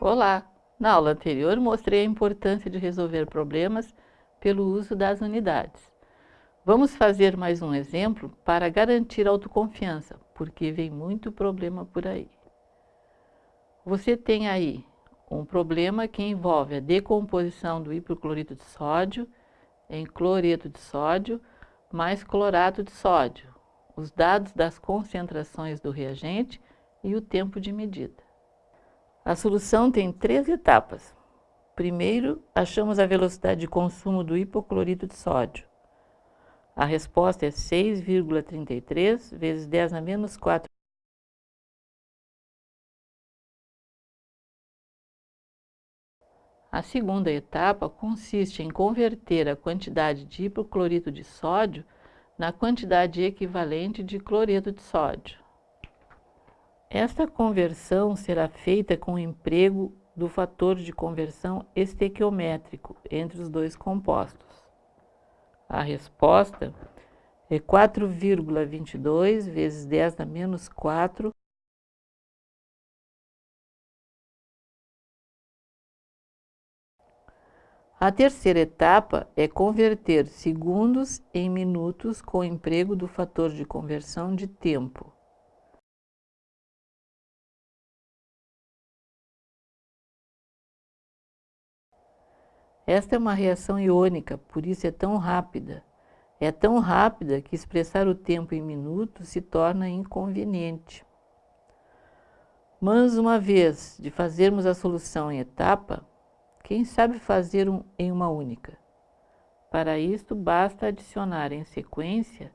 Olá! Na aula anterior mostrei a importância de resolver problemas pelo uso das unidades. Vamos fazer mais um exemplo para garantir autoconfiança, porque vem muito problema por aí. Você tem aí um problema que envolve a decomposição do hipoclorito de sódio em cloreto de sódio mais clorato de sódio, os dados das concentrações do reagente e o tempo de medida. A solução tem três etapas. Primeiro, achamos a velocidade de consumo do hipoclorito de sódio. A resposta é 6,33 vezes 10 na menos 4. A segunda etapa consiste em converter a quantidade de hipoclorito de sódio na quantidade equivalente de cloreto de sódio. Esta conversão será feita com o emprego do fator de conversão estequiométrico entre os dois compostos. A resposta é 4,22 vezes 10 a menos 4 A terceira etapa é converter segundos em minutos com o emprego do fator de conversão de tempo. Esta é uma reação iônica, por isso é tão rápida. É tão rápida que expressar o tempo em minutos se torna inconveniente. Mas uma vez de fazermos a solução em etapa, quem sabe fazer um em uma única? Para isto, basta adicionar em sequência,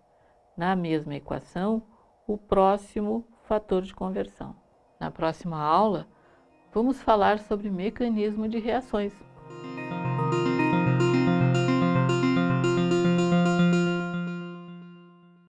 na mesma equação, o próximo fator de conversão. Na próxima aula, vamos falar sobre mecanismo de reações.